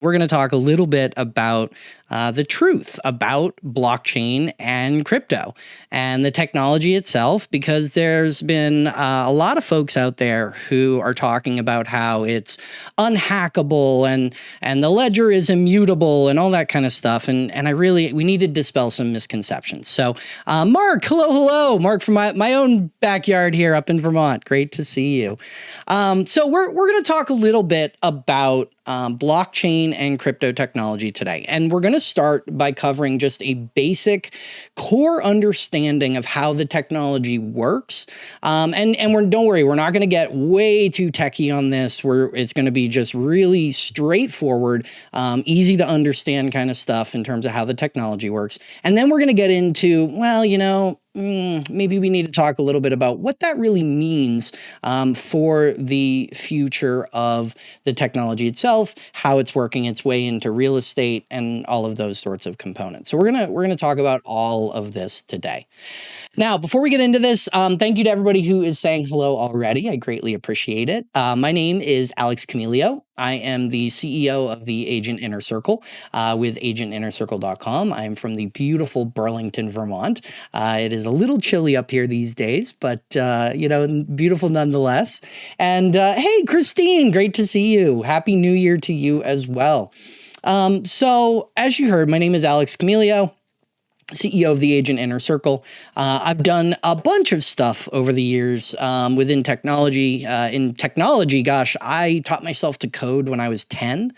we're going to talk a little bit about uh, the truth about blockchain and crypto and the technology itself, because there's been uh, a lot of folks out there who are talking about how it's unhackable and and the ledger is immutable and all that kind of stuff. And and I really we need to dispel some misconceptions. So, uh, Mark, hello, hello, Mark from my my own backyard here up in Vermont. Great to see you. Um, so we're we're going to talk a little bit about um, blockchain and crypto technology today. And we're going to start by covering just a basic core understanding of how the technology works. Um, and and we're, don't worry, we're not going to get way too techy on this. Where it's going to be just really straightforward, um, easy to understand kind of stuff in terms of how the technology works. And then we're going to get into, well, you know, Mm, maybe we need to talk a little bit about what that really means um, for the future of the technology itself, how it's working its way into real estate, and all of those sorts of components. So we're gonna we're gonna talk about all of this today. Now, before we get into this, um, thank you to everybody who is saying hello already. I greatly appreciate it. Uh, my name is Alex Camilio. I am the CEO of the Agent Inner Circle uh, with agentinnercircle.com. I am from the beautiful Burlington, Vermont. Uh, it is a little chilly up here these days, but uh, you know, beautiful nonetheless. And uh, hey, Christine, great to see you. Happy New Year to you as well. Um, so, as you heard, my name is Alex Camilio. CEO of the Agent Inner Circle. Uh, I've done a bunch of stuff over the years um, within technology. Uh, in technology, gosh, I taught myself to code when I was 10.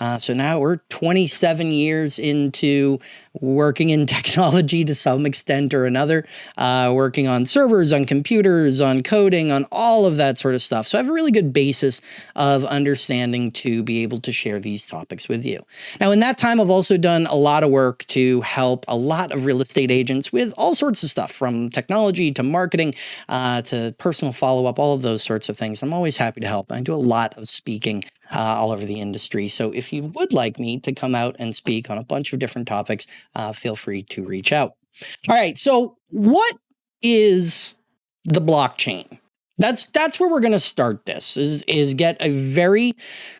Uh, so now we're 27 years into working in technology to some extent or another, uh, working on servers, on computers, on coding, on all of that sort of stuff. So I have a really good basis of understanding to be able to share these topics with you. Now, in that time, I've also done a lot of work to help a lot of real estate agents with all sorts of stuff from technology to marketing uh, to personal follow up, all of those sorts of things. I'm always happy to help. I do a lot of speaking uh, all over the industry. So if you would like me to come out and speak on a bunch of different topics, uh, feel free to reach out. All right. So what is the blockchain? That's that's where we're going to start this is is get a very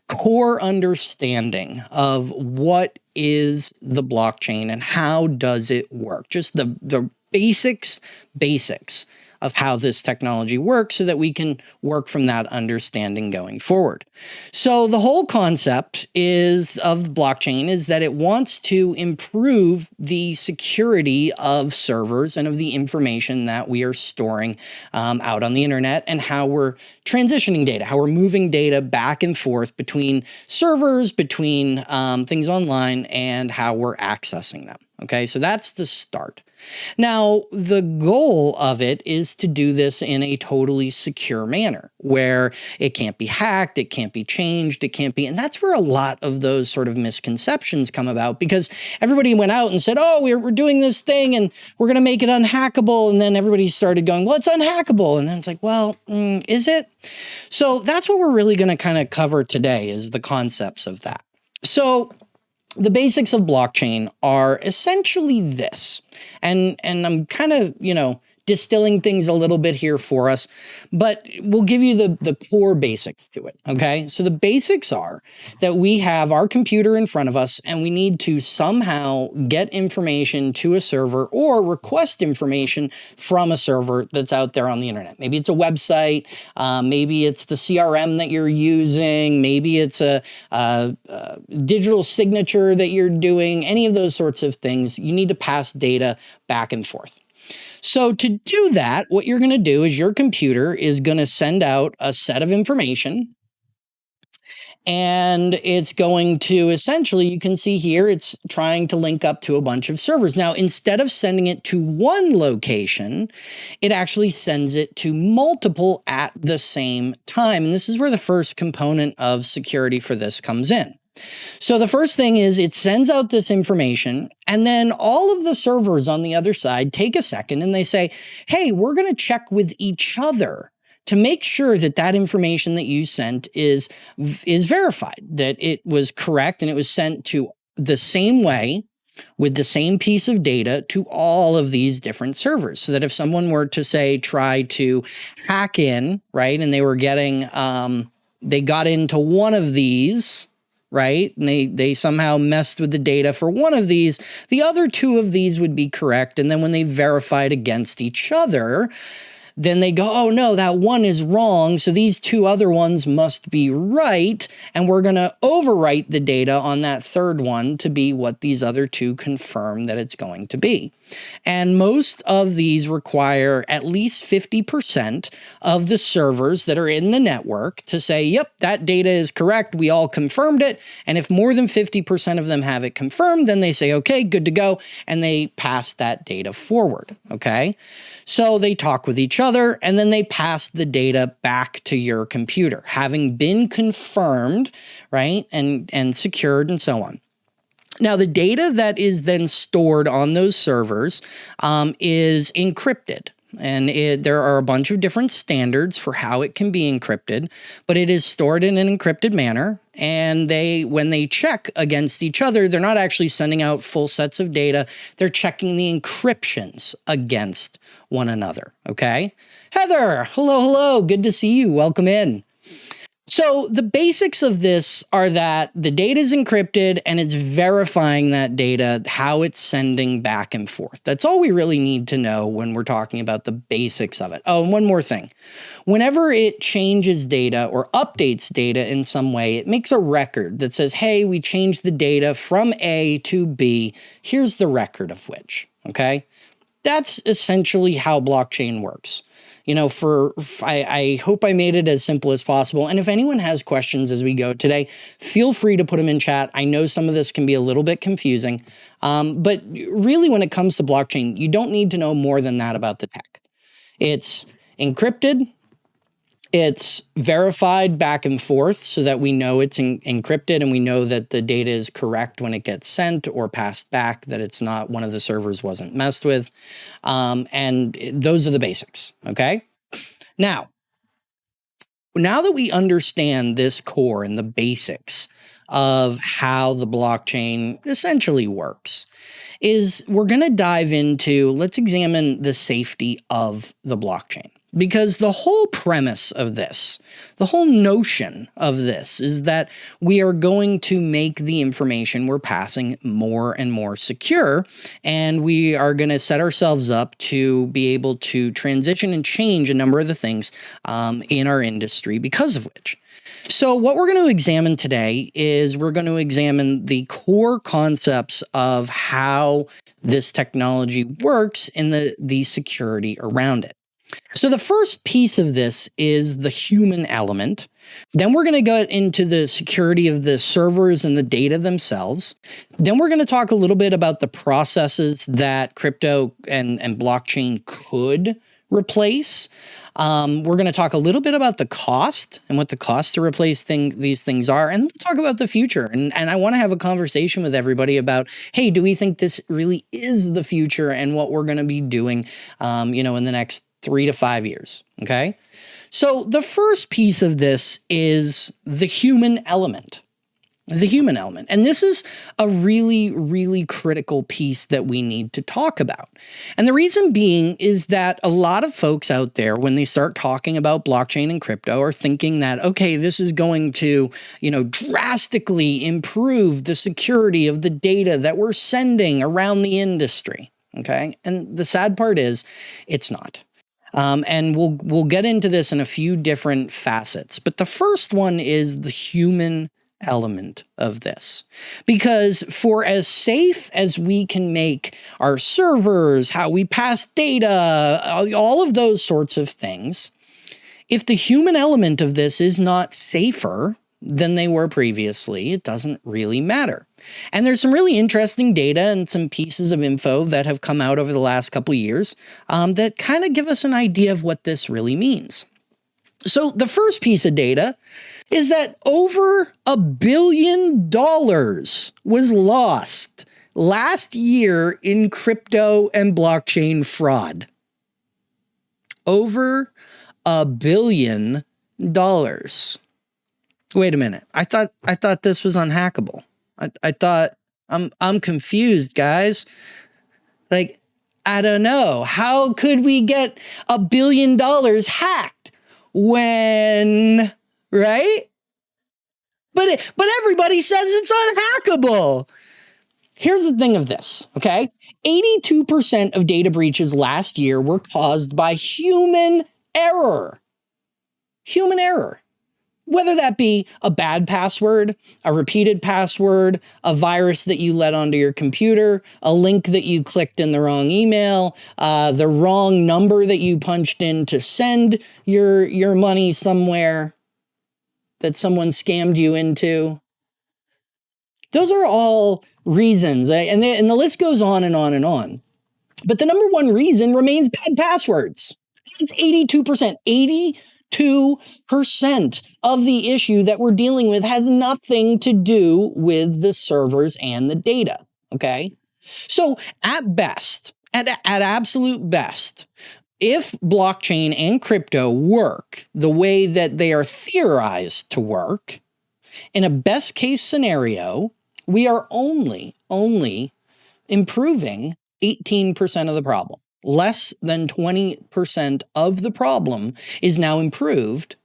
core understanding of what is the blockchain and how does it work. Just the the basics basics of how this technology works so that we can work from that understanding going forward. So the whole concept is of blockchain is that it wants to improve the security of servers and of the information that we are storing um, out on the internet and how we're transitioning data, how we're moving data back and forth between servers, between um, things online, and how we're accessing them. Okay, so that's the start. Now, the goal of it is to do this in a totally secure manner where it can't be hacked, it can't be changed, it can't be, and that's where a lot of those sort of misconceptions come about because everybody went out and said, oh, we're, we're doing this thing and we're going to make it unhackable. And then everybody started going, well, it's unhackable. And then it's like, well, mm, is it? So that's what we're really going to kind of cover today is the concepts of that. So the basics of blockchain are essentially this. And and I'm kind of, you know, distilling things a little bit here for us, but we'll give you the, the core basics to it, okay? So the basics are that we have our computer in front of us and we need to somehow get information to a server or request information from a server that's out there on the internet. Maybe it's a website, uh, maybe it's the CRM that you're using, maybe it's a, a, a digital signature that you're doing, any of those sorts of things. You need to pass data back and forth. So to do that, what you're going to do is your computer is going to send out a set of information and it's going to essentially, you can see here, it's trying to link up to a bunch of servers. Now, instead of sending it to one location, it actually sends it to multiple at the same time. And this is where the first component of security for this comes in. So the first thing is it sends out this information and then all of the servers on the other side take a second and they say, hey, we're going to check with each other to make sure that that information that you sent is, is verified, that it was correct and it was sent to the same way with the same piece of data to all of these different servers. So that if someone were to say try to hack in right and they were getting um, they got into one of these right? And they they somehow messed with the data for one of these. The other two of these would be correct. And then when they verified against each other, then they go, oh no, that one is wrong. So these two other ones must be right. And we're going to overwrite the data on that third one to be what these other two confirm that it's going to be. And most of these require at least 50% of the servers that are in the network to say, yep, that data is correct. We all confirmed it. And if more than 50% of them have it confirmed, then they say, okay, good to go. And they pass that data forward. Okay. So they talk with each other and then they pass the data back to your computer, having been confirmed, right? And, and secured and so on. Now, the data that is then stored on those servers um, is encrypted. And it, there are a bunch of different standards for how it can be encrypted, but it is stored in an encrypted manner. And they, when they check against each other, they're not actually sending out full sets of data. They're checking the encryptions against one another. Okay. Heather, hello, hello. Good to see you. Welcome in. So the basics of this are that the data is encrypted and it's verifying that data, how it's sending back and forth. That's all we really need to know when we're talking about the basics of it. Oh, and one more thing. Whenever it changes data or updates data in some way, it makes a record that says, hey, we changed the data from A to B. Here's the record of which, okay? That's essentially how blockchain works you know, for, I, I hope I made it as simple as possible. And if anyone has questions as we go today, feel free to put them in chat. I know some of this can be a little bit confusing, um, but really when it comes to blockchain, you don't need to know more than that about the tech. It's encrypted, it's verified back and forth so that we know it's encrypted and we know that the data is correct when it gets sent or passed back, that it's not one of the servers wasn't messed with. Um, and those are the basics. Okay. Now, now that we understand this core and the basics of how the blockchain essentially works, is we're going to dive into, let's examine the safety of the blockchain. Because the whole premise of this, the whole notion of this is that we are going to make the information we're passing more and more secure. And we are going to set ourselves up to be able to transition and change a number of the things um, in our industry because of which. So what we're going to examine today is we're going to examine the core concepts of how this technology works and the, the security around it. So the first piece of this is the human element. Then we're going to go into the security of the servers and the data themselves. Then we're going to talk a little bit about the processes that crypto and, and blockchain could replace. Um, we're going to talk a little bit about the cost and what the cost to replace thing, these things are, and we'll talk about the future. And, and I want to have a conversation with everybody about, hey, do we think this really is the future and what we're going to be doing, um, you know, in the next three to five years. Okay. So the first piece of this is the human element. The human element. And this is a really, really critical piece that we need to talk about. And the reason being is that a lot of folks out there, when they start talking about blockchain and crypto, are thinking that, okay, this is going to, you know, drastically improve the security of the data that we're sending around the industry. Okay. And the sad part is, it's not. Um, and we'll we'll get into this in a few different facets. But the first one is the human element of this. Because for as safe as we can make our servers, how we pass data, all of those sorts of things, if the human element of this is not safer than they were previously, it doesn't really matter. And there's some really interesting data and some pieces of info that have come out over the last couple years um, that kind of give us an idea of what this really means. So the first piece of data is that over a billion dollars was lost last year in crypto and blockchain fraud. Over a billion dollars. Wait a minute. I thought I thought this was unhackable. I, I thought I'm I'm confused, guys. Like, I don't know. How could we get a billion dollars hacked when right? but it, but everybody says it's unhackable. Here's the thing of this, okay? 82% of data breaches last year were caused by human error. Human error whether that be a bad password, a repeated password, a virus that you let onto your computer, a link that you clicked in the wrong email, uh, the wrong number that you punched in to send your your money somewhere that someone scammed you into. Those are all reasons, eh, and, they, and the list goes on and on and on. But the number one reason remains bad passwords. It's 82%. 80 2% of the issue that we're dealing with has nothing to do with the servers and the data. Okay. So at best, at, at absolute best, if blockchain and crypto work the way that they are theorized to work, in a best case scenario, we are only, only improving 18% of the problem less than 20% of the problem is now improved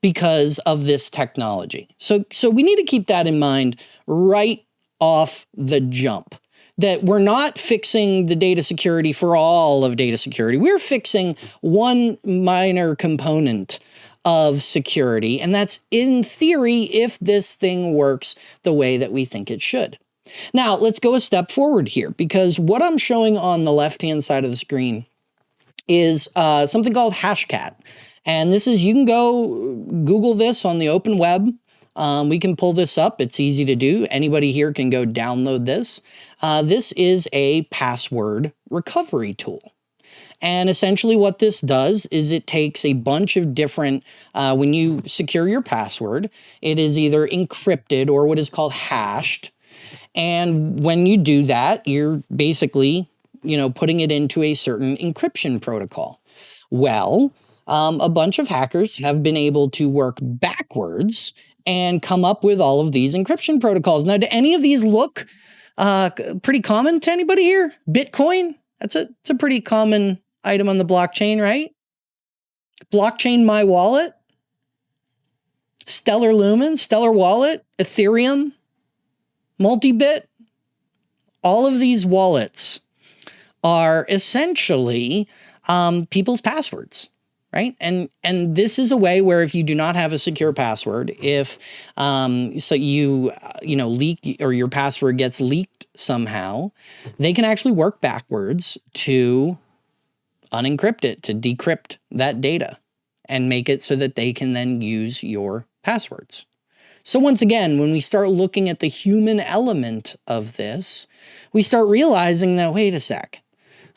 because of this technology. So, so we need to keep that in mind right off the jump that we're not fixing the data security for all of data security. We're fixing one minor component of security. And that's in theory, if this thing works the way that we think it should. Now, let's go a step forward here because what I'm showing on the left-hand side of the screen is uh, something called Hashcat. And this is, you can go Google this on the open web. Um, we can pull this up. It's easy to do. Anybody here can go download this. Uh, this is a password recovery tool. And essentially what this does is it takes a bunch of different, uh, when you secure your password, it is either encrypted or what is called hashed. And when you do that, you're basically, you know, putting it into a certain encryption protocol. Well, um, a bunch of hackers have been able to work backwards and come up with all of these encryption protocols. Now, do any of these look uh, pretty common to anybody here? Bitcoin? That's a, it's a pretty common item on the blockchain, right? Blockchain My Wallet? Stellar Lumen, Stellar Wallet, Ethereum, Multibit, all of these wallets are essentially um, people's passwords right? And and this is a way where if you do not have a secure password if um, so you uh, you know leak or your password gets leaked somehow they can actually work backwards to unencrypt it to decrypt that data and make it so that they can then use your passwords so once again, when we start looking at the human element of this, we start realizing that, wait a sec.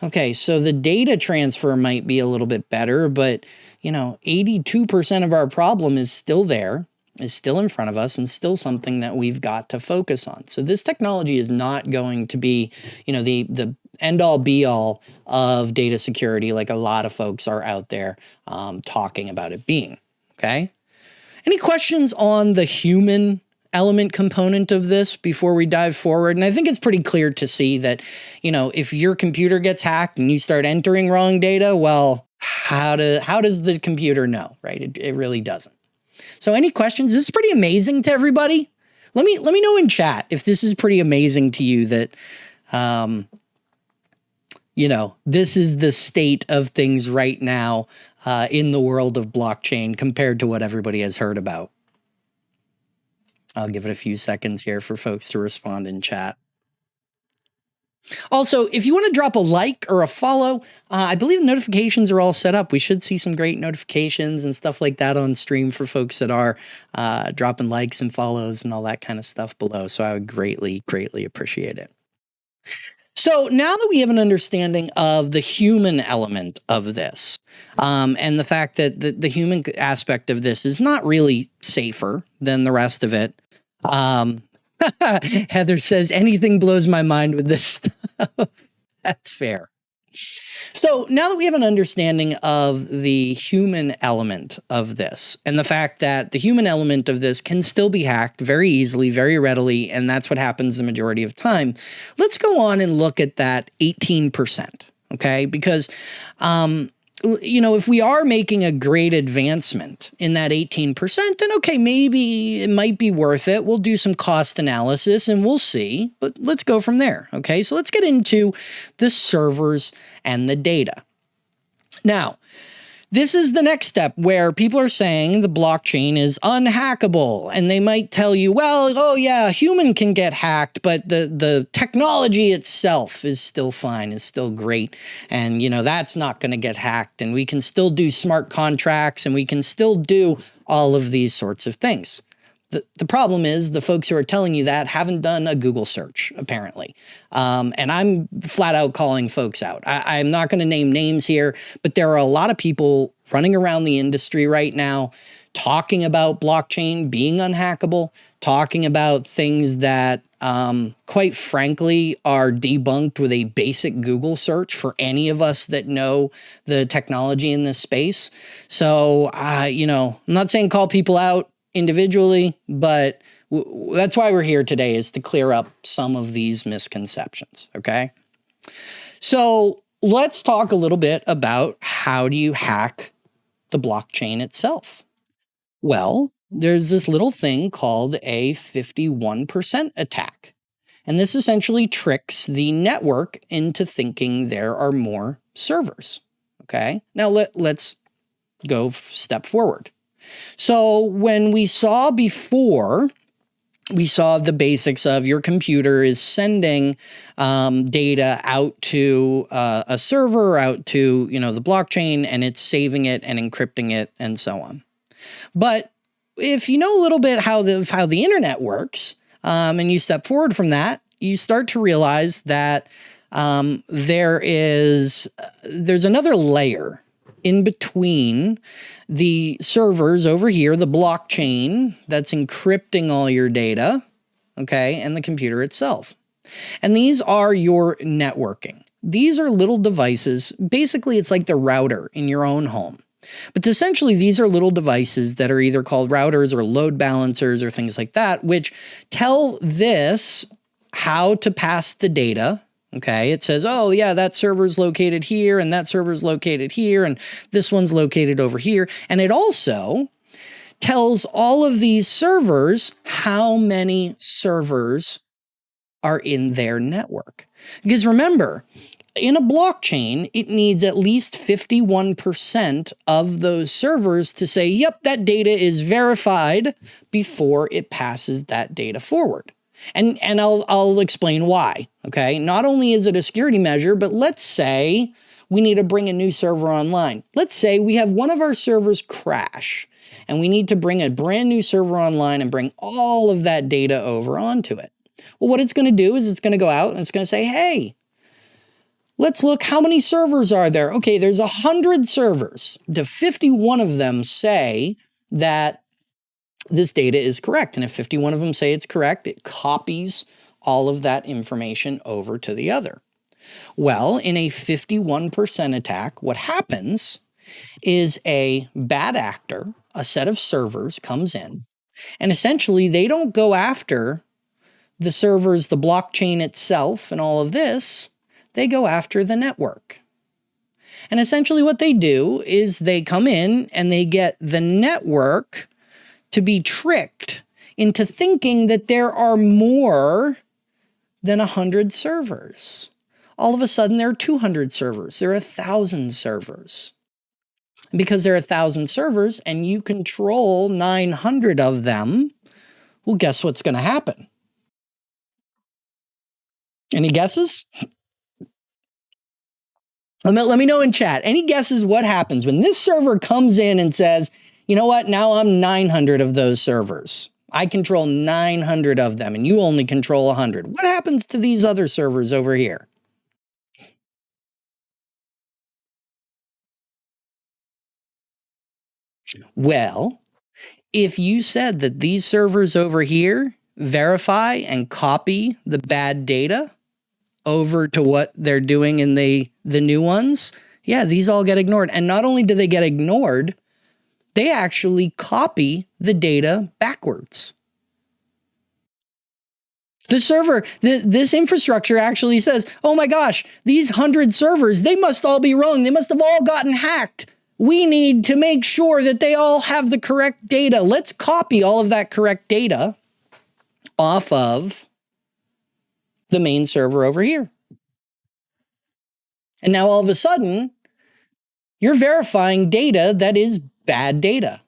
Okay, so the data transfer might be a little bit better, but you know, 82% of our problem is still there, is still in front of us and still something that we've got to focus on. So this technology is not going to be, you know, the the end all be all of data security like a lot of folks are out there um, talking about it being. Okay. Any questions on the human element component of this before we dive forward? And I think it's pretty clear to see that, you know, if your computer gets hacked and you start entering wrong data, well, how do how does the computer know, right? It, it really doesn't. So any questions? This is pretty amazing to everybody. Let me let me know in chat if this is pretty amazing to you that um you know, this is the state of things right now uh, in the world of blockchain compared to what everybody has heard about. I'll give it a few seconds here for folks to respond in chat. Also, if you want to drop a like or a follow, uh, I believe the notifications are all set up. We should see some great notifications and stuff like that on stream for folks that are uh, dropping likes and follows and all that kind of stuff below. So I would greatly, greatly appreciate it. So now that we have an understanding of the human element of this, um, and the fact that the, the, human aspect of this is not really safer than the rest of it, um, Heather says anything blows my mind with this stuff. That's fair. So now that we have an understanding of the human element of this and the fact that the human element of this can still be hacked very easily, very readily, and that's what happens the majority of time, let's go on and look at that 18%. Okay, because um, you know, if we are making a great advancement in that 18%, then okay, maybe it might be worth it. We'll do some cost analysis and we'll see, but let's go from there. Okay, so let's get into the servers and the data. Now, this is the next step where people are saying the blockchain is unhackable and they might tell you, well, oh yeah, a human can get hacked, but the, the technology itself is still fine, is still great. And you know, that's not going to get hacked and we can still do smart contracts and we can still do all of these sorts of things. The, the problem is the folks who are telling you that haven't done a Google search, apparently. Um, and I'm flat out calling folks out. I, I'm not going to name names here, but there are a lot of people running around the industry right now talking about blockchain being unhackable, talking about things that, um, quite frankly, are debunked with a basic Google search for any of us that know the technology in this space. So, uh, you know, I'm not saying call people out individually, but that's why we're here today is to clear up some of these misconceptions. Okay. So let's talk a little bit about how do you hack the blockchain itself? Well, there's this little thing called a 51% attack. And this essentially tricks the network into thinking there are more servers. Okay. Now let, let's go step forward. So when we saw before, we saw the basics of your computer is sending um, data out to uh, a server, out to you know the blockchain, and it's saving it and encrypting it and so on. But if you know a little bit how the how the internet works, um, and you step forward from that, you start to realize that um, there is uh, there's another layer in between the servers over here, the blockchain that's encrypting all your data, okay, and the computer itself. And these are your networking. These are little devices. Basically, it's like the router in your own home. But essentially, these are little devices that are either called routers or load balancers or things like that, which tell this how to pass the data Okay, it says, oh yeah, that server's located here and that server's located here and this one's located over here. And it also tells all of these servers how many servers are in their network. Because remember, in a blockchain, it needs at least 51% of those servers to say, yep, that data is verified before it passes that data forward. And, and I'll, I'll explain why, okay? Not only is it a security measure, but let's say we need to bring a new server online. Let's say we have one of our servers crash and we need to bring a brand new server online and bring all of that data over onto it. Well, what it's going to do is it's going to go out and it's going to say, hey, let's look how many servers are there. Okay, there's 100 servers. Do 51 of them say that this data is correct. And if 51 of them say it's correct, it copies all of that information over to the other. Well, in a 51% attack, what happens is a bad actor, a set of servers comes in, and essentially they don't go after the servers, the blockchain itself, and all of this, they go after the network. And essentially what they do is they come in and they get the network to be tricked into thinking that there are more than 100 servers. All of a sudden, there are 200 servers, there are 1,000 servers. because there are 1,000 servers and you control 900 of them, well, guess what's going to happen? Any guesses? Let me know in chat. Any guesses what happens when this server comes in and says, you know what? Now I'm 900 of those servers. I control 900 of them and you only control 100. What happens to these other servers over here? Well, if you said that these servers over here verify and copy the bad data over to what they're doing in the, the new ones, yeah, these all get ignored. And not only do they get ignored, they actually copy the data backwards. The server, the, this infrastructure actually says, oh my gosh, these hundred servers, they must all be wrong. They must have all gotten hacked. We need to make sure that they all have the correct data. Let's copy all of that correct data off of the main server over here. And now all of a sudden, you're verifying data that is bad data.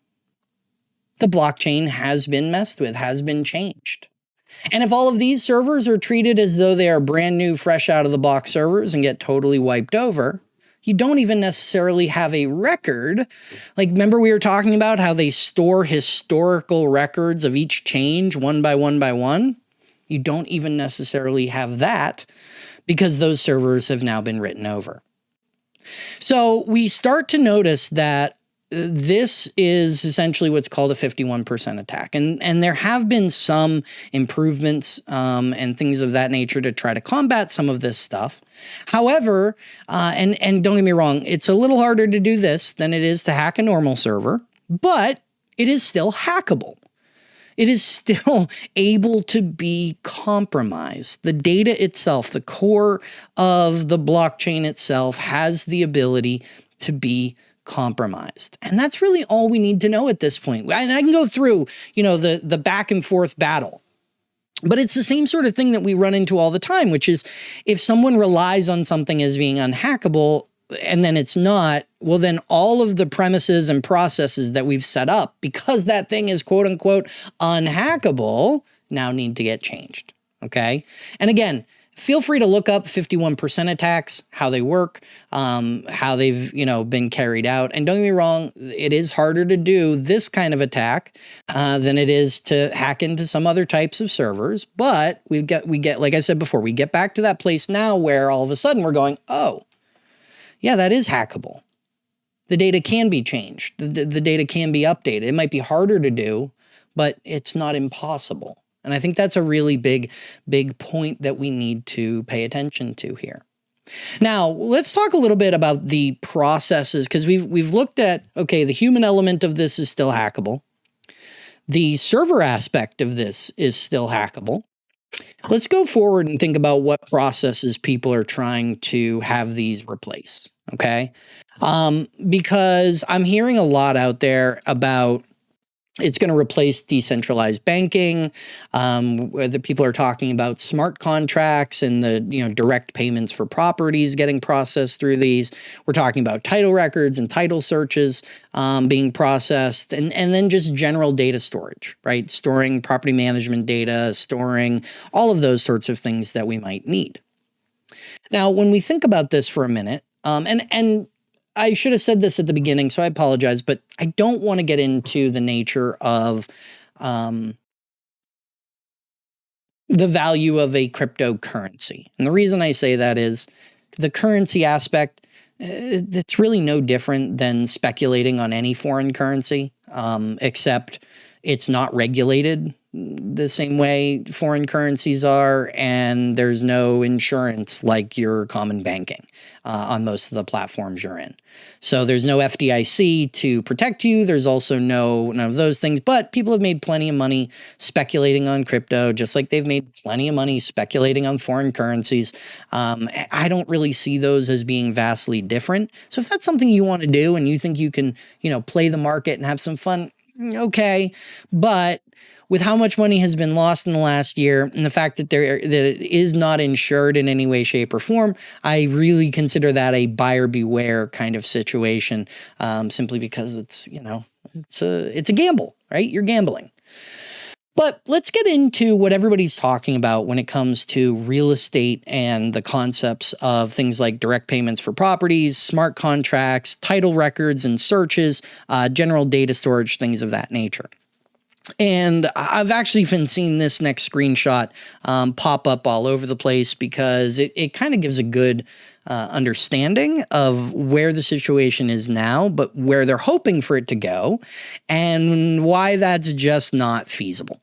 The blockchain has been messed with, has been changed. And if all of these servers are treated as though they are brand new, fresh out of the box servers and get totally wiped over, you don't even necessarily have a record. Like, remember we were talking about how they store historical records of each change one by one by one? You don't even necessarily have that because those servers have now been written over. So we start to notice that this is essentially what's called a 51% attack. And, and there have been some improvements um, and things of that nature to try to combat some of this stuff. However, uh, and, and don't get me wrong, it's a little harder to do this than it is to hack a normal server, but it is still hackable. It is still able to be compromised. The data itself, the core of the blockchain itself, has the ability to be compromised. And that's really all we need to know at this point. And I can go through, you know, the the back and forth battle. But it's the same sort of thing that we run into all the time, which is if someone relies on something as being unhackable and then it's not, well, then all of the premises and processes that we've set up because that thing is quote unquote unhackable now need to get changed. Okay. And again, feel free to look up 51% attacks, how they work, um, how they've, you know, been carried out. And don't get me wrong, it is harder to do this kind of attack uh, than it is to hack into some other types of servers. But we get, we get, like I said before, we get back to that place now where all of a sudden we're going, oh, yeah, that is hackable. The data can be changed. The, the, the data can be updated. It might be harder to do, but it's not impossible. And I think that's a really big, big point that we need to pay attention to here. Now, let's talk a little bit about the processes because we've we've looked at okay, the human element of this is still hackable. The server aspect of this is still hackable. Let's go forward and think about what processes people are trying to have these replace, okay? Um, because I'm hearing a lot out there about it's going to replace decentralized banking. Um, the people are talking about smart contracts and the you know direct payments for properties getting processed through these. We're talking about title records and title searches um, being processed, and and then just general data storage, right? Storing property management data, storing all of those sorts of things that we might need. Now, when we think about this for a minute, um, and and I should have said this at the beginning, so I apologize, but I don't want to get into the nature of um, the value of a cryptocurrency. And the reason I say that is the currency aspect, eh, it's really no different than speculating on any foreign currency, um, except it's not regulated the same way foreign currencies are, and there's no insurance like your common banking uh, on most of the platforms you're in. So there's no FDIC to protect you. There's also no none of those things. But people have made plenty of money speculating on crypto, just like they've made plenty of money speculating on foreign currencies. Um, I don't really see those as being vastly different. So if that's something you want to do and you think you can, you know, play the market and have some fun, okay. But with how much money has been lost in the last year and the fact that there that it is not insured in any way, shape, or form, I really consider that a buyer beware kind of situation. Um, simply because it's you know it's a it's a gamble, right? You're gambling. But let's get into what everybody's talking about when it comes to real estate and the concepts of things like direct payments for properties, smart contracts, title records and searches, uh, general data storage, things of that nature. And I've actually been seeing this next screenshot um, pop up all over the place because it, it kind of gives a good uh, understanding of where the situation is now, but where they're hoping for it to go, and why that's just not feasible.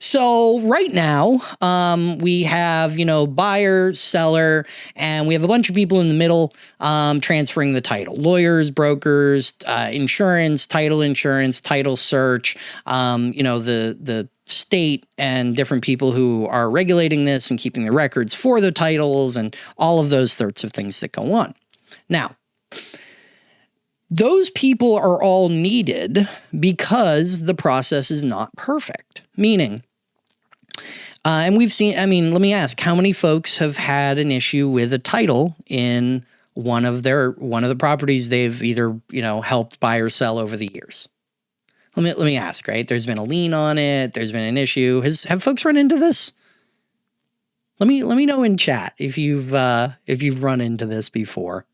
So right now, um, we have, you know, buyer, seller, and we have a bunch of people in the middle um, transferring the title. Lawyers, brokers, uh, insurance, title insurance, title search, um, you know, the, the state and different people who are regulating this and keeping the records for the titles and all of those sorts of things that go on. Now, those people are all needed because the process is not perfect. Meaning, uh, and we've seen, I mean, let me ask, how many folks have had an issue with a title in one of their one of the properties they've either, you know, helped buy or sell over the years? Let me let me ask, right? There's been a lien on it, there's been an issue. Has have folks run into this? Let me let me know in chat if you've uh if you've run into this before.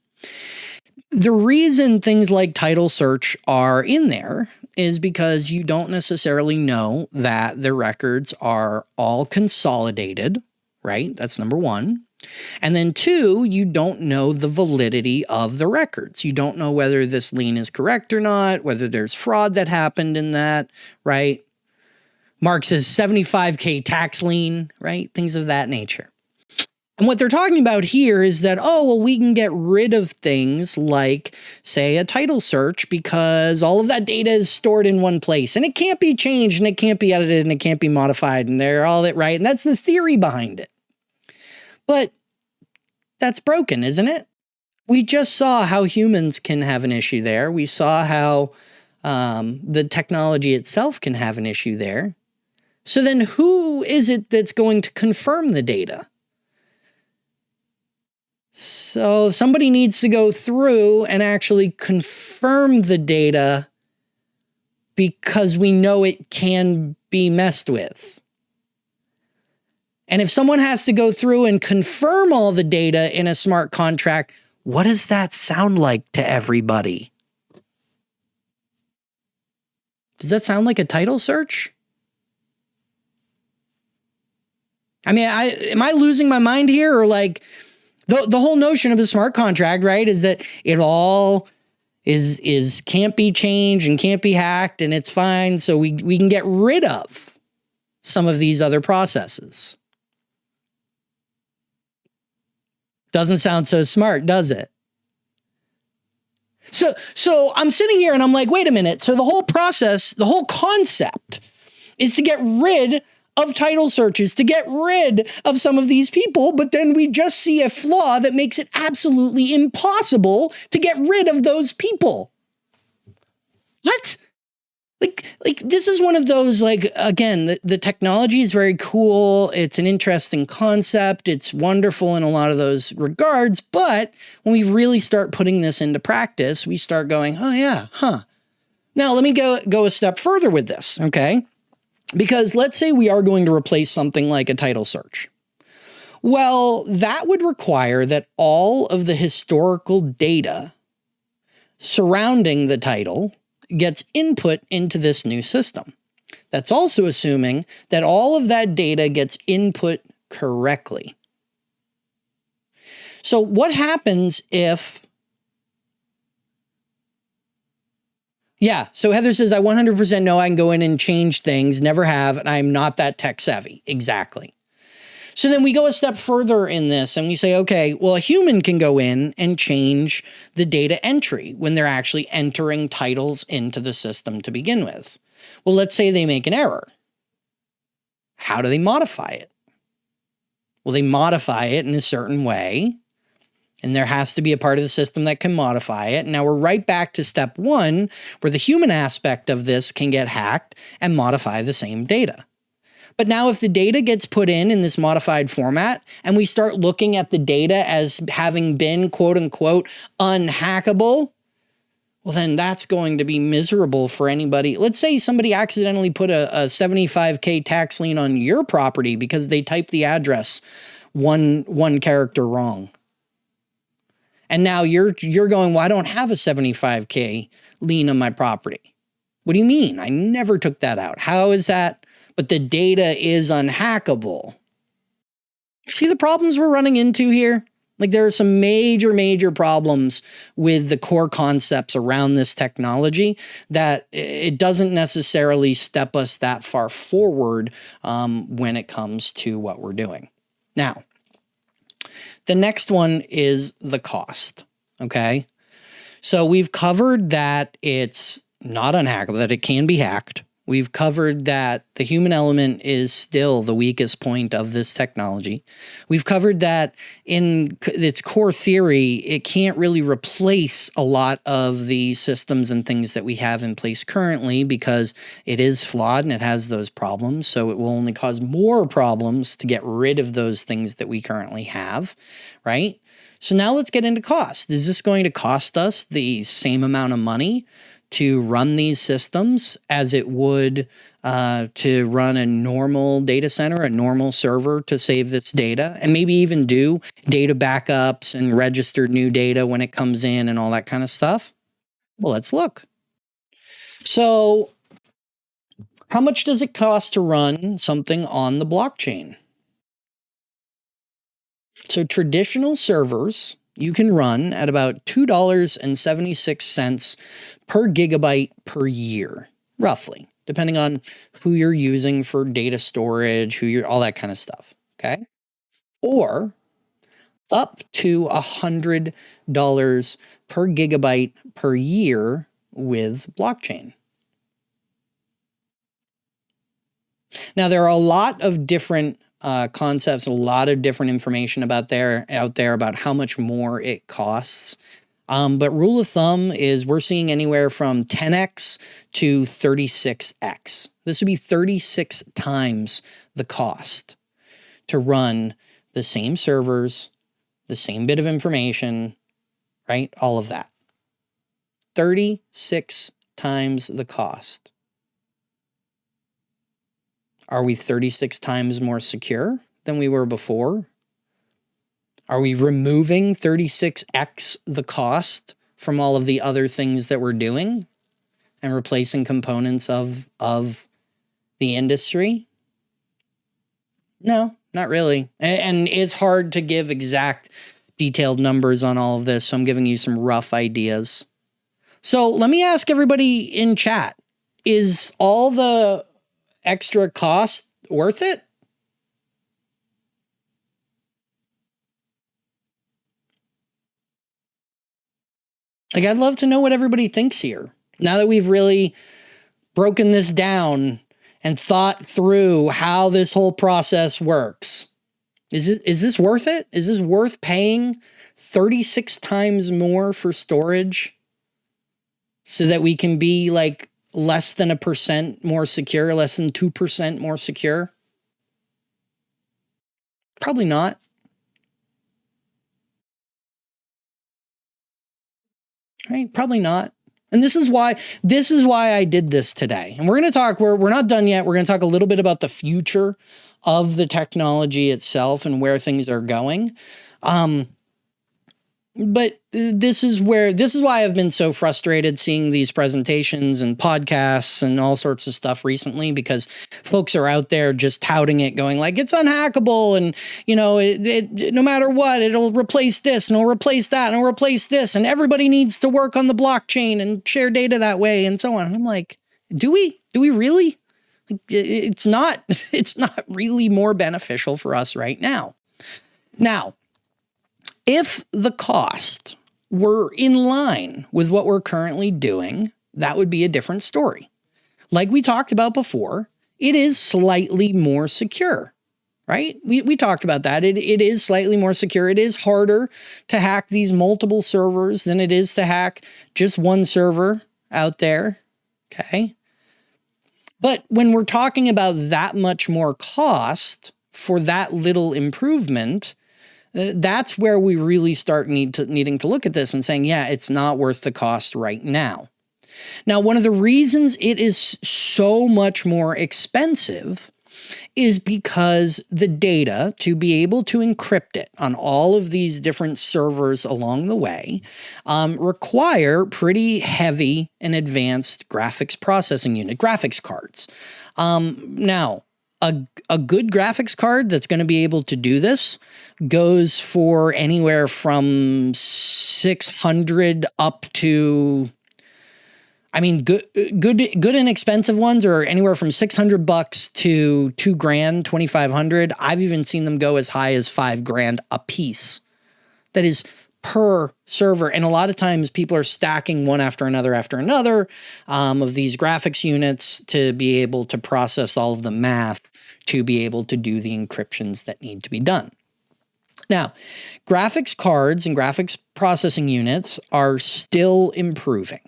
The reason things like title search are in there is because you don't necessarily know that the records are all consolidated, right? That's number one. And then two, you don't know the validity of the records. You don't know whether this lien is correct or not, whether there's fraud that happened in that, right? Mark says 75K tax lien, right? Things of that nature. And what they're talking about here is that, oh, well, we can get rid of things like, say, a title search because all of that data is stored in one place and it can't be changed and it can't be edited and it can't be modified and they're all that right. And that's the theory behind it. But that's broken, isn't it? We just saw how humans can have an issue there. We saw how um, the technology itself can have an issue there. So then who is it that's going to confirm the data? So somebody needs to go through and actually confirm the data because we know it can be messed with. And if someone has to go through and confirm all the data in a smart contract, what does that sound like to everybody? Does that sound like a title search? I mean, I am I losing my mind here or like the the whole notion of a smart contract, right, is that it all is is can't be changed and can't be hacked and it's fine. So we we can get rid of some of these other processes. Doesn't sound so smart, does it? So so I'm sitting here and I'm like, wait a minute. So the whole process, the whole concept is to get rid of title searches to get rid of some of these people, but then we just see a flaw that makes it absolutely impossible to get rid of those people. What? Like, like this is one of those, like, again, the, the technology is very cool. It's an interesting concept. It's wonderful in a lot of those regards. But when we really start putting this into practice, we start going, oh yeah, huh. Now let me go, go a step further with this, okay? Because let's say we are going to replace something like a title search. Well, that would require that all of the historical data surrounding the title gets input into this new system. That's also assuming that all of that data gets input correctly. So what happens if Yeah. So Heather says, I 100% know I can go in and change things, never have, and I'm not that tech savvy. Exactly. So then we go a step further in this and we say, okay, well, a human can go in and change the data entry when they're actually entering titles into the system to begin with. Well, let's say they make an error. How do they modify it? Well, they modify it in a certain way and there has to be a part of the system that can modify it. Now we're right back to step one, where the human aspect of this can get hacked and modify the same data. But now if the data gets put in in this modified format and we start looking at the data as having been quote unquote unhackable, well then that's going to be miserable for anybody. Let's say somebody accidentally put a, a 75K tax lien on your property because they typed the address one, one character wrong. And now you're you're going, well, I don't have a 75K lien on my property. What do you mean? I never took that out. How is that? But the data is unhackable. See the problems we're running into here? Like there are some major, major problems with the core concepts around this technology that it doesn't necessarily step us that far forward um, when it comes to what we're doing. Now, the next one is the cost. Okay. So we've covered that it's not unhackable, that it can be hacked. We've covered that the human element is still the weakest point of this technology. We've covered that in its core theory, it can't really replace a lot of the systems and things that we have in place currently because it is flawed and it has those problems. So it will only cause more problems to get rid of those things that we currently have, right? So now let's get into cost. Is this going to cost us the same amount of money to run these systems as it would uh, to run a normal data center, a normal server to save this data, and maybe even do data backups and register new data when it comes in and all that kind of stuff? Well, let's look. So, how much does it cost to run something on the blockchain? So, traditional servers you can run at about $2.76 per gigabyte per year, roughly, depending on who you're using for data storage, who you're, all that kind of stuff. Okay. Or up to a $100 per gigabyte per year with blockchain. Now, there are a lot of different uh, concepts, a lot of different information about there out there about how much more it costs. Um, but rule of thumb is we're seeing anywhere from 10x to 36x. This would be 36 times the cost to run the same servers, the same bit of information, right? All of that. 36 times the cost. Are we 36 times more secure than we were before? Are we removing 36x the cost from all of the other things that we're doing and replacing components of of the industry? No, not really. And, and it's hard to give exact detailed numbers on all of this, so I'm giving you some rough ideas. So let me ask everybody in chat, is all the extra cost worth it? Like, I'd love to know what everybody thinks here. Now that we've really broken this down and thought through how this whole process works, is it is this worth it? Is this worth paying 36 times more for storage so that we can be like less than a percent more secure, less than 2% more secure? Probably not. Right? Probably not. And this is why this is why I did this today. And we're going to talk we're we're not done yet. We're going to talk a little bit about the future of the technology itself and where things are going. Um, but uh, this is where this is why I've been so frustrated seeing these presentations and podcasts and all sorts of stuff recently because folks are out there just touting it going like it's unhackable and you know it, it, no matter what it'll replace this and it'll replace that and it'll replace this and everybody needs to work on the blockchain and share data that way and so on. I'm like, do we? Do we really? It's not it's not really more beneficial for us right now. Now, if the cost were in line with what we're currently doing, that would be a different story. Like we talked about before, it is slightly more secure, right? We, we talked about that. It, it is slightly more secure. It is harder to hack these multiple servers than it is to hack just one server out there. Okay. But when we're talking about that much more cost for that little improvement, that's where we really start need to, needing to look at this and saying, yeah, it's not worth the cost right now. Now, one of the reasons it is so much more expensive is because the data to be able to encrypt it on all of these different servers along the way um, require pretty heavy and advanced graphics processing unit, graphics cards. Um, now, a, a good graphics card that's going to be able to do this goes for anywhere from 600 up to I mean good good good and expensive ones are anywhere from 600 bucks to 2 grand, 2500. I've even seen them go as high as 5 grand a piece. That is per server. And a lot of times people are stacking one after another after another um, of these graphics units to be able to process all of the math to be able to do the encryptions that need to be done. Now, graphics cards and graphics processing units are still improving.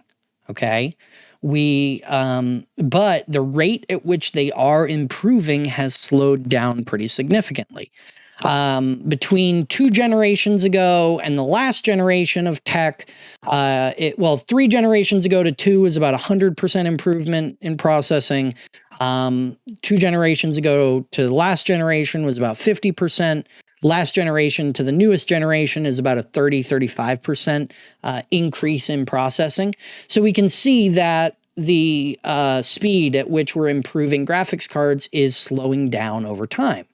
Okay. We, um, but the rate at which they are improving has slowed down pretty significantly um, between two generations ago and the last generation of tech, uh, it, well, three generations ago to two is about 100% improvement in processing. Um, two generations ago to the last generation was about 50%. Last generation to the newest generation is about a 30, 35% uh, increase in processing. So we can see that the uh, speed at which we're improving graphics cards is slowing down over time.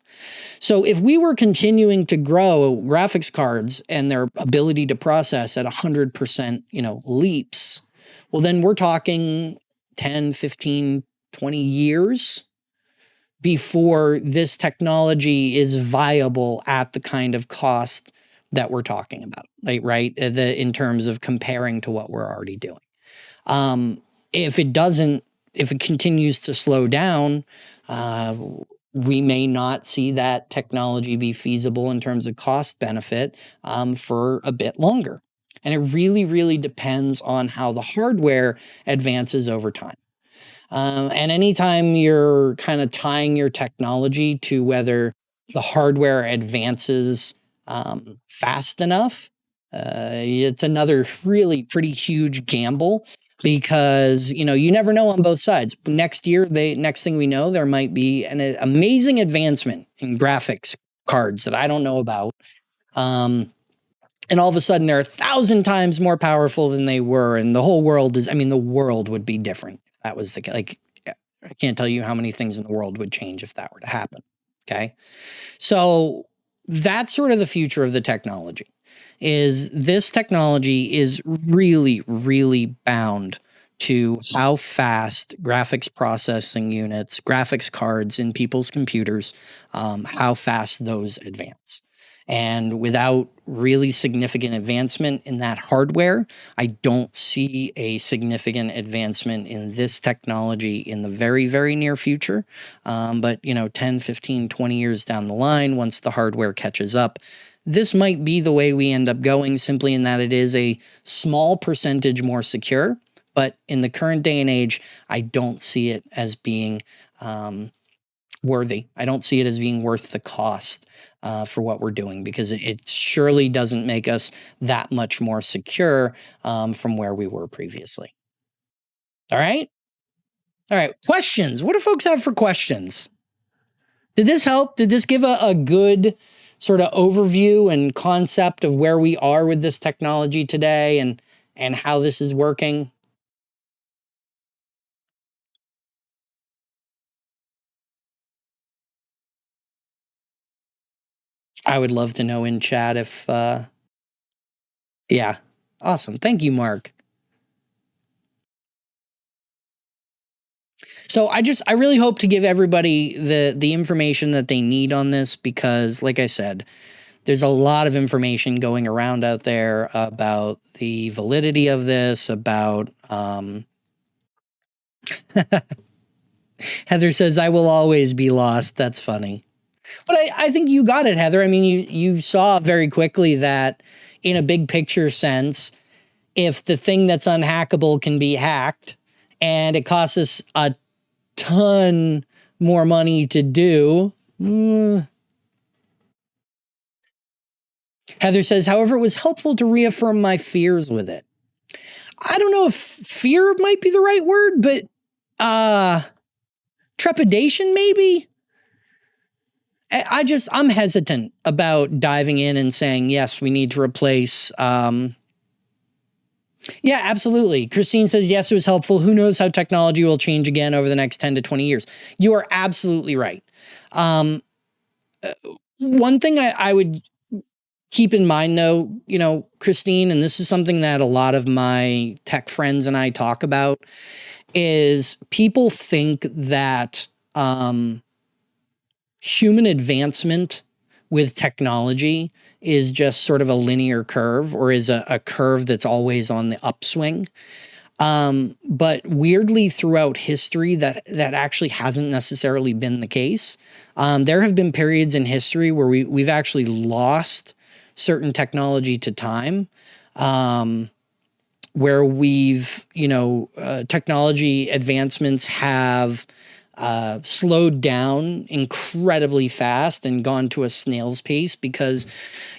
So if we were continuing to grow graphics cards and their ability to process at 100%, you know, leaps, well then we're talking 10, 15, 20 years before this technology is viable at the kind of cost that we're talking about, right? right? Uh, the, in terms of comparing to what we're already doing. Um, if it doesn't, if it continues to slow down, uh, we may not see that technology be feasible in terms of cost benefit um, for a bit longer. And it really, really depends on how the hardware advances over time. Um, and anytime you're kind of tying your technology to whether the hardware advances um, fast enough, uh, it's another really pretty huge gamble because you know you never know on both sides. Next year they next thing we know there might be an amazing advancement in graphics cards that i don't know about. Um, and all of a sudden they're a thousand times more powerful than they were and the whole world is i mean the world would be different if that was the like i can't tell you how many things in the world would change if that were to happen okay? So that's sort of the future of the technology is this technology is really, really bound to how fast graphics processing units, graphics cards in people's computers, um, how fast those advance. And without really significant advancement in that hardware, I don't see a significant advancement in this technology in the very, very near future. Um, but, you know, 10, 15, 20 years down the line, once the hardware catches up, this might be the way we end up going simply in that it is a small percentage more secure. But in the current day and age, I don't see it as being um, worthy. I don't see it as being worth the cost uh, for what we're doing because it, surely doesn't make us that much more secure um, from where we were previously. All right. All right. Questions. What do folks have for questions? Did this help? Did this give a, a good sort of overview and concept of where we are with this technology today and and how this is working? I would love to know in chat if uh yeah. Awesome. Thank you, Mark. So I just I really hope to give everybody the the information that they need on this because like I said, there's a lot of information going around out there about the validity of this, about um Heather says I will always be lost. That's funny. But I, I think you got it, Heather. I mean, you you saw very quickly that in a big picture sense, if the thing that's unhackable can be hacked and it costs us a ton more money to do. Mm. Heather says, however, it was helpful to reaffirm my fears with it. I don't know if fear might be the right word, but uh trepidation maybe. I just I'm hesitant about diving in and saying yes, we need to replace um yeah, absolutely. Christine says, yes, it was helpful. Who knows how technology will change again over the next 10 to 20 years? You are absolutely right. Um, uh, one thing I, I would keep in mind, though, you know, Christine, and this is something that a lot of my tech friends and I talk about, is people think that um, human advancement with technology is just sort of a linear curve or is a, a curve that's always on the upswing. Um, but weirdly, throughout history, that that actually hasn't necessarily been the case. Um, there have been periods in history where we we've actually lost certain technology to time, um, where we've you know uh, technology advancements have uh, slowed down incredibly fast and gone to a snail's pace because,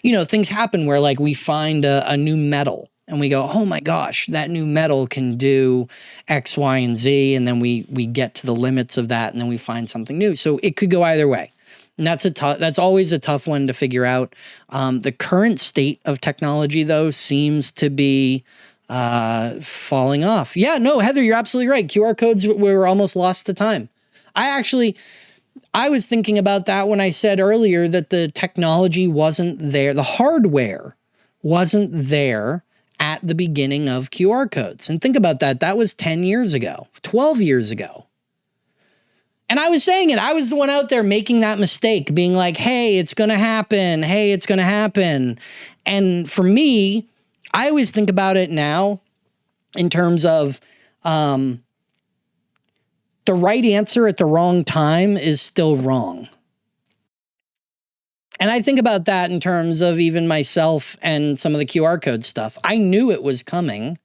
you know, things happen where like we find a, a, new metal and we go, oh my gosh, that new metal can do X, Y, and Z, and then we we get to the limits of that, and then we find something new. So it could go either way. And that's a tough. That's always a tough one to figure out. Um, the current state of technology, though, seems to be uh, falling off. Yeah, no, Heather, you're absolutely right. QR codes we were almost lost to time. I actually, I was thinking about that when I said earlier that the technology wasn't there, the hardware wasn't there at the beginning of QR codes. And think about that. That was 10 years ago, 12 years ago. And I was saying it. I was the one out there making that mistake, being like, hey, it's going to happen. Hey, it's going to happen. And for me, I always think about it now in terms of um, the right answer at the wrong time is still wrong. And I think about that in terms of even myself and some of the QR code stuff. I knew it was coming.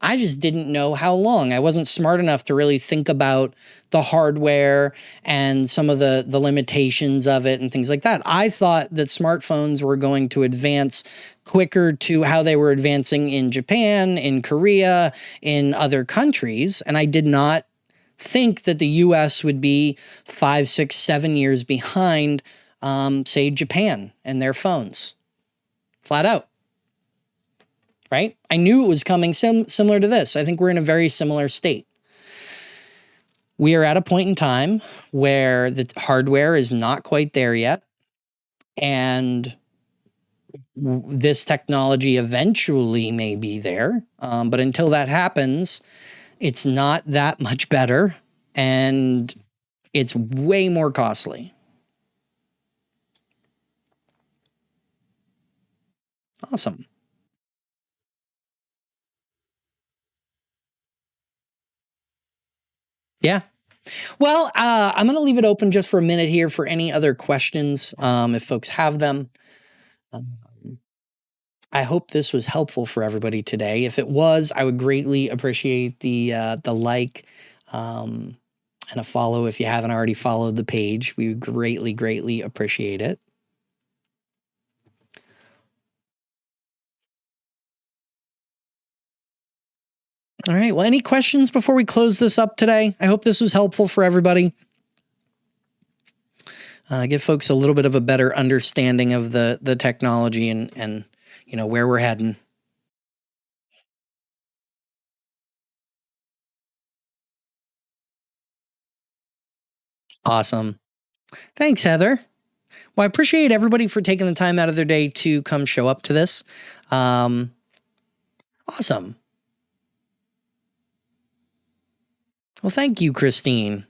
I just didn't know how long. I wasn't smart enough to really think about the hardware and some of the the limitations of it and things like that. I thought that smartphones were going to advance quicker to how they were advancing in Japan, in Korea, in other countries, and I did not think that the US would be five, six, seven years behind, um, say, Japan and their phones. Flat out. Right? I knew it was coming sim similar to this. I think we're in a very similar state. We are at a point in time where the hardware is not quite there yet. And this technology eventually may be there. Um, but until that happens, it's not that much better and it's way more costly. Awesome. Yeah. Well, uh, I'm going to leave it open just for a minute here for any other questions, um, if folks have them. Um, I hope this was helpful for everybody today. If it was, I would greatly appreciate the uh, the like um, and a follow if you haven't already followed the page. We would greatly, greatly appreciate it. All right. Well, any questions before we close this up today? I hope this was helpful for everybody. Uh, give folks a little bit of a better understanding of the the technology and and you know, where we're heading. Awesome. Thanks, Heather. Well, I appreciate everybody for taking the time out of their day to come show up to this. Um, awesome. Well, thank you, Christine.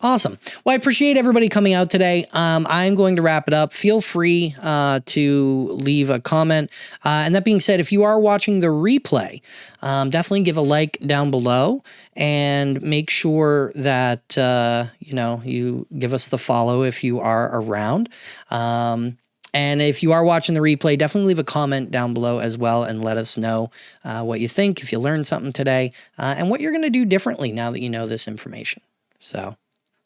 Awesome. Well, I appreciate everybody coming out today. Um, I'm going to wrap it up. Feel free uh, to leave a comment. Uh, and that being said, if you are watching the replay, um, definitely give a like down below and make sure that, uh, you know, you give us the follow if you are around. Um, and if you are watching the replay, definitely leave a comment down below as well and let us know uh, what you think, if you learned something today, uh, and what you're going to do differently now that you know this information. So.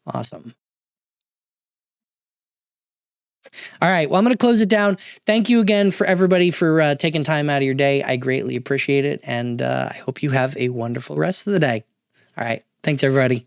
Awesome. All right. Well, I'm going to close it down. Thank you again for everybody for uh, taking time out of your day. I greatly appreciate it. And uh, I hope you have a wonderful rest of the day. All right. Thanks, everybody.